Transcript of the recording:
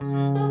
Música